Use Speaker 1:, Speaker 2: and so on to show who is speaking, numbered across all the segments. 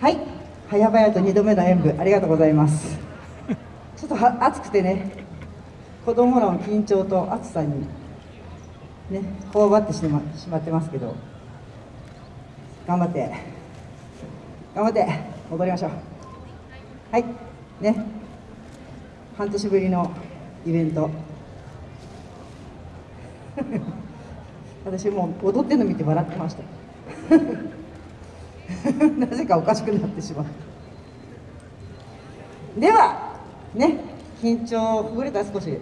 Speaker 1: はい。早々と2度目の演舞ありがとうございます。ちょっとは暑くてね。子供らの緊張と暑さにね頬張ってしましまってますけど。頑張って。頑張って。戻りましょう。はい。ね。半年ぶりのイベント。私もう踊ってるの見て笑ってました。なぜかおかしくなってしまう。ではね緊張ほぐれた少し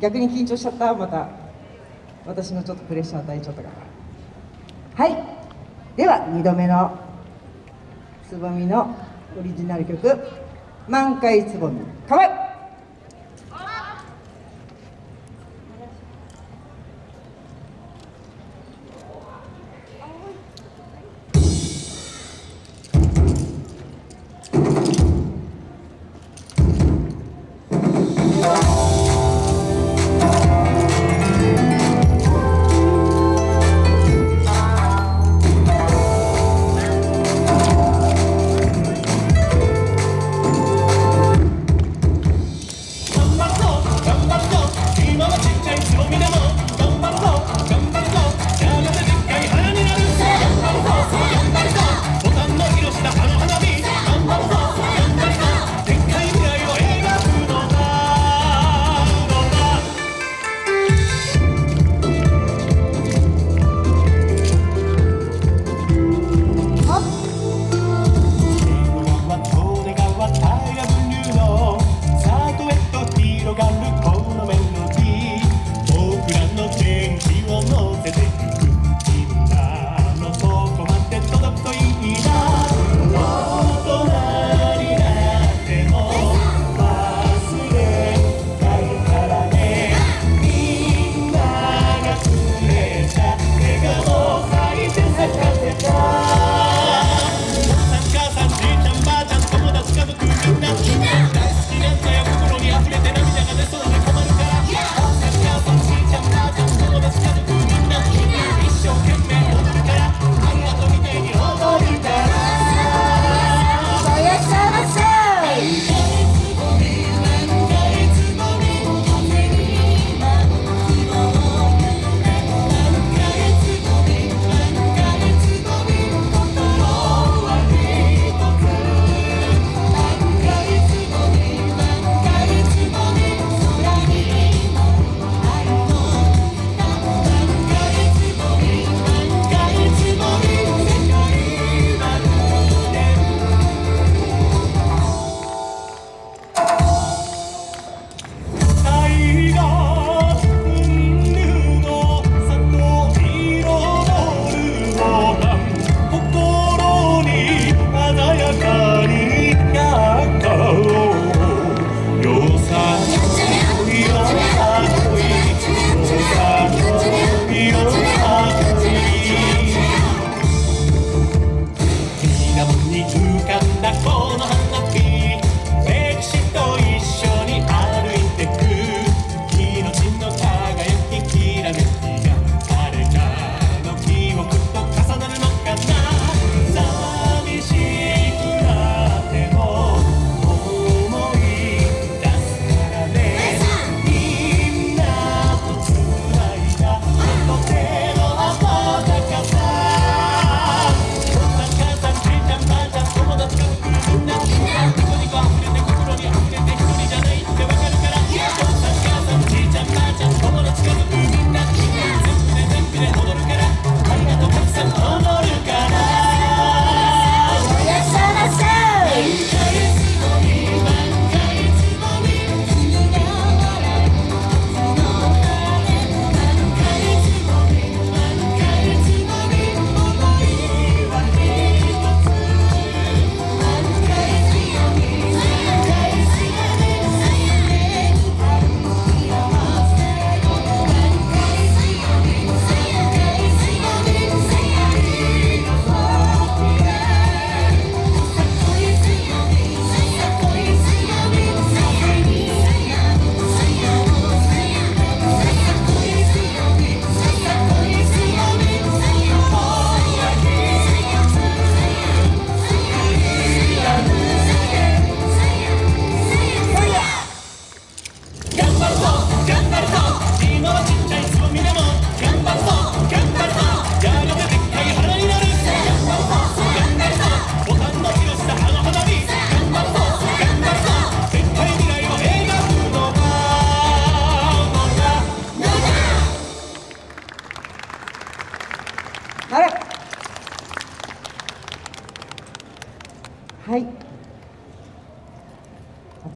Speaker 1: 逆に緊張しちゃったまた私のちょっとプレッシャー与えちゃったから。はい。では2度目のつぼみのオリジナル曲「満開つぼみ。かわいい」